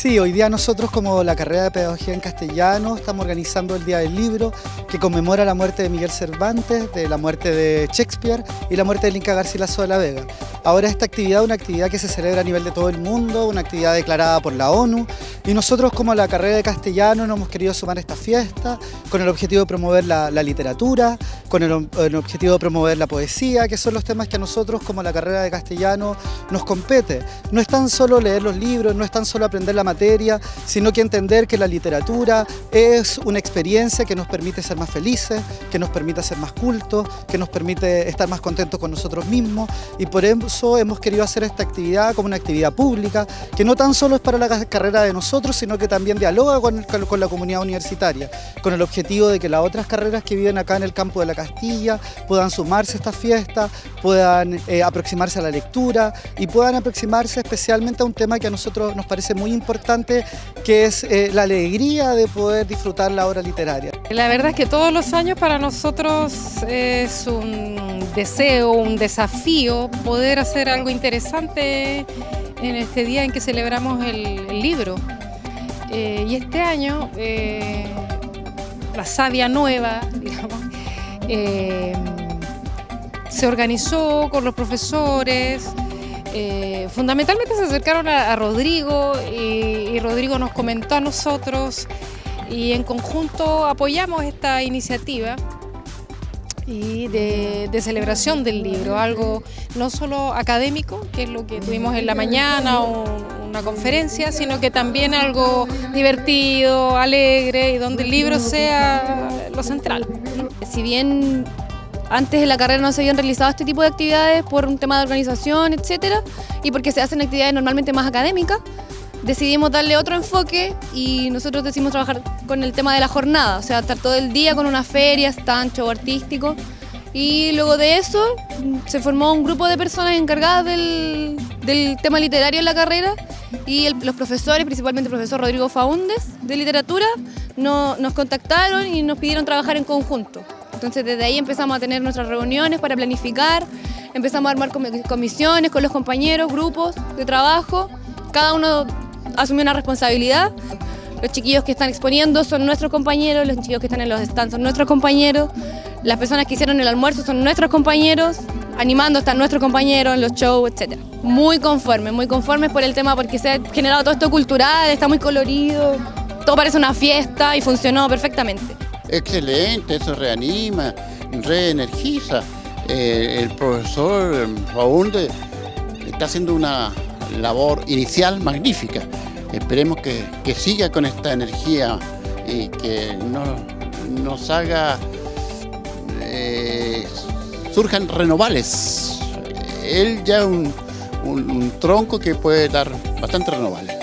Sí, hoy día nosotros como la carrera de Pedagogía en Castellano estamos organizando el Día del Libro que conmemora la muerte de Miguel Cervantes, de la muerte de Shakespeare y la muerte de Inca Garcilaso de la Vega. Ahora esta actividad es una actividad que se celebra a nivel de todo el mundo, una actividad declarada por la ONU y nosotros como la carrera de Castellano nos hemos querido sumar a esta fiesta con el objetivo de promover la, literatura, con el, el, objetivo de promover la poesía, que son los temas que a nosotros como la carrera de Castellano nos compete. No es tan solo leer los libros, no es tan solo aprender la materia, sino que entender que la literatura es una experiencia que nos permite ser más felices, que nos permite ser más cultos, que nos permite estar más contentos con nosotros mismos. Y por eso hemos querido hacer esta actividad como una actividad pública que no tan solo es para la carrera de nosotros, sino que también dialoga con, con la comunidad universitaria, con el objetivo de que las otras carreras que viven acá en el campo de la Castilla puedan sumarse a esta fiesta, puedan eh, aproximarse a la lectura y puedan aproximarse especialmente a un tema que a nosotros nos parece muy importante importante que es eh, la alegría de poder disfrutar la obra literaria. La verdad es que todos los años para nosotros es un deseo, un desafío poder hacer algo interesante en este día en que celebramos el, libro. Eh, y este año, eh, la Sabia Nueva, digamos, se organizó con los profesores, eh, fundamentalmente se acercaron a, Rodrigo y, Rodrigo nos comentó a nosotros y en conjunto apoyamos esta iniciativa y de, celebración del libro, algo no solo académico, que es lo que tuvimos en la mañana una conferencia, sino que también algo divertido, alegre y donde el libro sea lo central. Si bien antes en la carrera no se habían realizado este tipo de actividades por un tema de organización, etcétera, y porque se hacen actividades normalmente más académicas. Decidimos darle otro enfoque y nosotros decidimos trabajar con el tema de la jornada, o sea, estar todo el día con una feria, stand, show artístico. Y luego de eso se formó un grupo de personas encargadas del, tema literario en la carrera y los profesores, principalmente el profesor Rodrigo Faúndez de literatura, nos contactaron y nos pidieron trabajar en conjunto. Entonces desde ahí empezamos a tener nuestras reuniones para planificar, empezamos a armar comisiones con los compañeros, grupos de trabajo, cada uno asumió una responsabilidad. Los chiquillos que están exponiendo son nuestros compañeros, los chiquillos que están en los stands son nuestros compañeros, las personas que hicieron el almuerzo son nuestros compañeros, animando están nuestros compañeros en los shows, etc. Muy conformes, muy conformes por el tema porque se ha generado todo esto cultural, está muy colorido, todo parece una fiesta y funcionó perfectamente. Excelente, eso reanima, reenergiza. Eh, el profesor Raúl está haciendo una labor inicial magnífica. Esperemos que, siga con esta energía y que nos haga, eh, surjan renovables. Él ya es un, un tronco que puede dar bastante renovables.